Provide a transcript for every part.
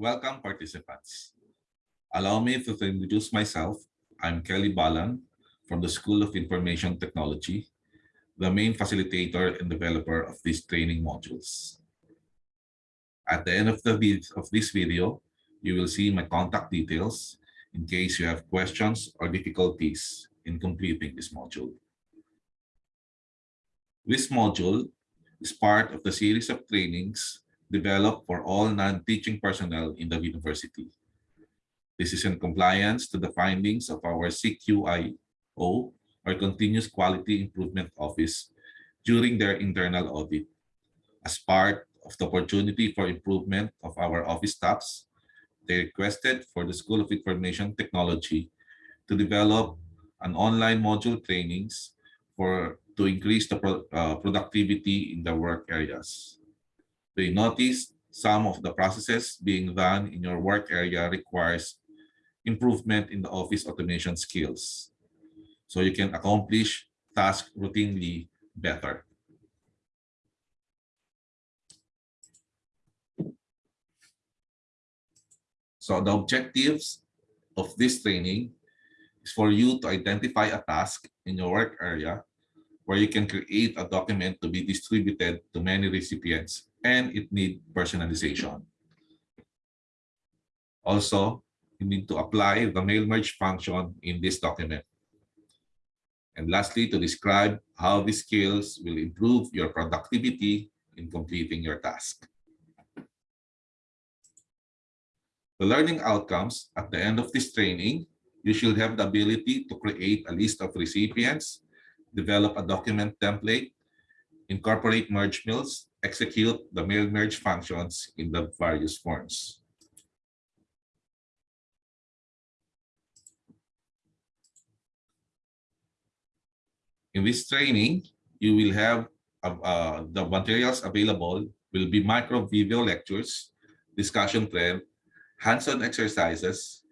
Welcome participants. Allow me to introduce myself. I'm Kelly Balan from the School of Information Technology, the main facilitator and developer of these training modules. At the end of, the of this video, you will see my contact details in case you have questions or difficulties in completing this module. This module is part of the series of trainings developed for all non-teaching personnel in the university. This is in compliance to the findings of our CQIO, or Continuous Quality Improvement Office, during their internal audit. As part of the opportunity for improvement of our office staffs, they requested for the School of Information Technology to develop an online module trainings for to increase the pro, uh, productivity in the work areas. They noticed some of the processes being done in your work area requires improvement in the office automation skills. So you can accomplish tasks routinely better. So the objectives of this training is for you to identify a task in your work area where you can create a document to be distributed to many recipients and it need personalization. Also, you need to apply the mail merge function in this document. And lastly, to describe how these skills will improve your productivity in completing your task. The learning outcomes at the end of this training, you should have the ability to create a list of recipients, develop a document template, incorporate merge mills, execute the mail merge functions in the various forms. In this training, you will have uh, uh, the materials available will be micro video lectures, discussion thread, hands-on exercises,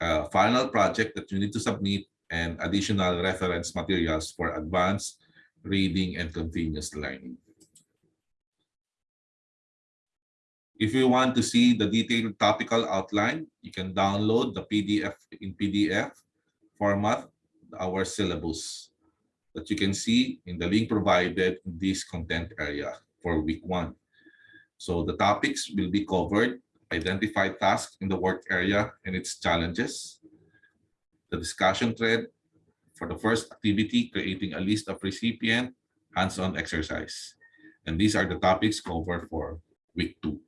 uh, final project that you need to submit, and additional reference materials for advanced reading and continuous learning. If you want to see the detailed topical outline, you can download the PDF in PDF format, our syllabus that you can see in the link provided in this content area for week one. So the topics will be covered, identify tasks in the work area and its challenges, the discussion thread for the first activity, creating a list of recipient hands-on exercise. And these are the topics covered for week two.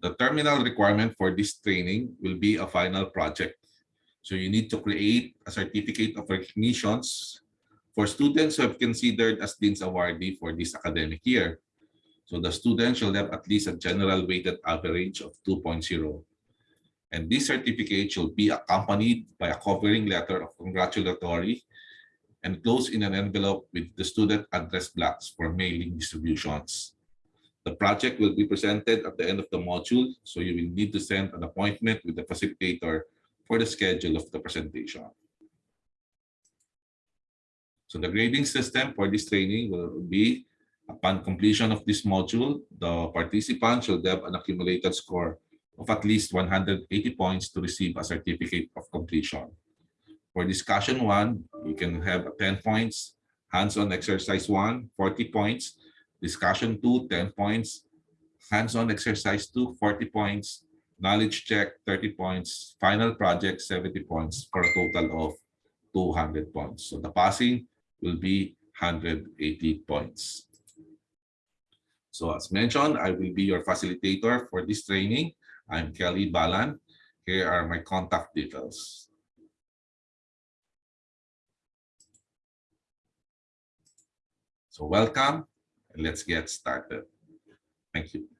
The terminal requirement for this training will be a final project. So you need to create a certificate of recognitions for students who have considered as Dean's Awardee for this academic year. So the student shall have at least a general weighted average of 2.0. And this certificate should be accompanied by a covering letter of congratulatory and closed in an envelope with the student address blocks for mailing distributions. The project will be presented at the end of the module, so you will need to send an appointment with the facilitator for the schedule of the presentation. So the grading system for this training will be upon completion of this module, the participant should have an accumulated score of at least 180 points to receive a certificate of completion. For discussion one, you can have 10 points, hands-on exercise one, 40 points, Discussion 2, 10 points. Hands-on exercise 2, 40 points. Knowledge check, 30 points. Final project, 70 points for a total of 200 points. So the passing will be 180 points. So as mentioned, I will be your facilitator for this training. I'm Kelly Balan. Here are my contact details. So welcome and let's get started. Thank you.